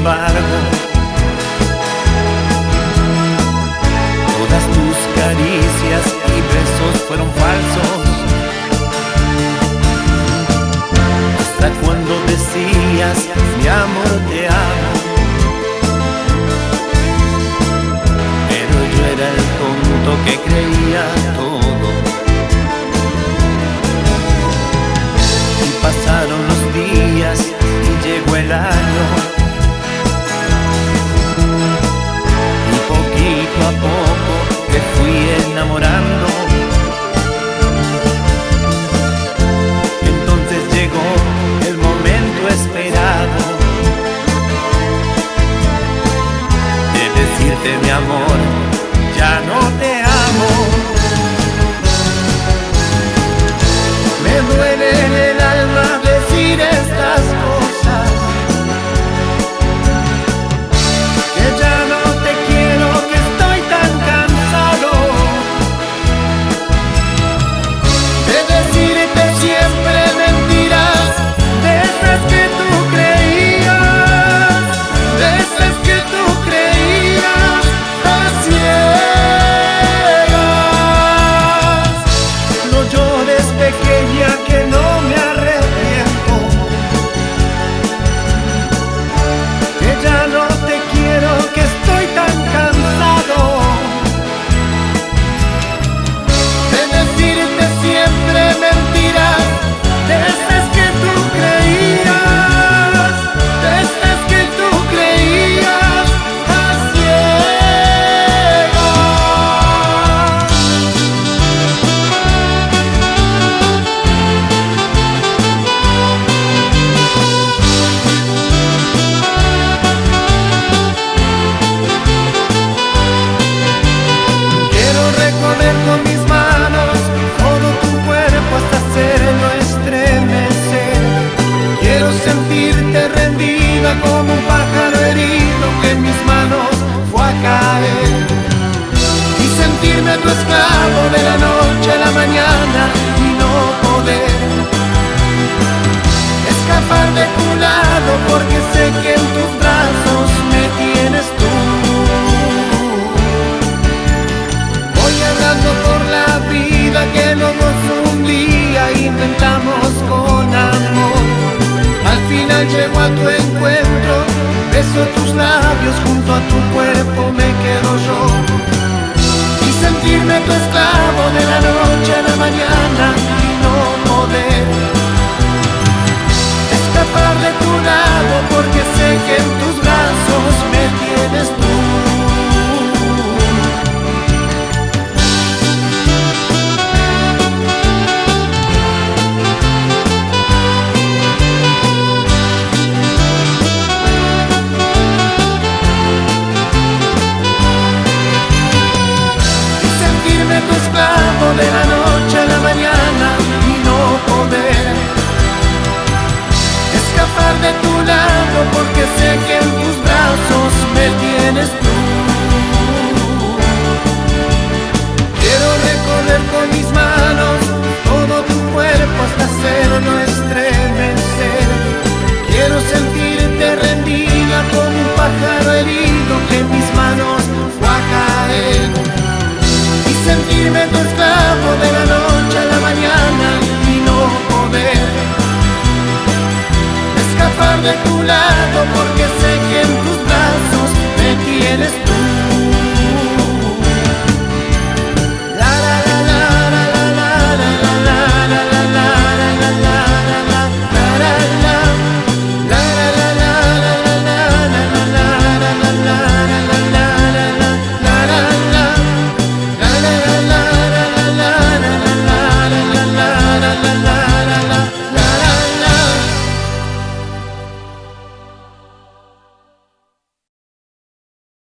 Sin embargo Todas tus caricias y besos fueron falsos. Hasta cuando decías Entonces llegó el momento esperado de decirte mi amor, ya no te ser tu esclavo de la noche a la mañana y no poder escapar de tu lado porque sé que en tus brazos me tienes tú. Voy hablando por la vida que los un día inventamos con amor. Al final llego a tu encuentro, beso tus labios junto a tu esclavo de la noche a la mañana. tu porque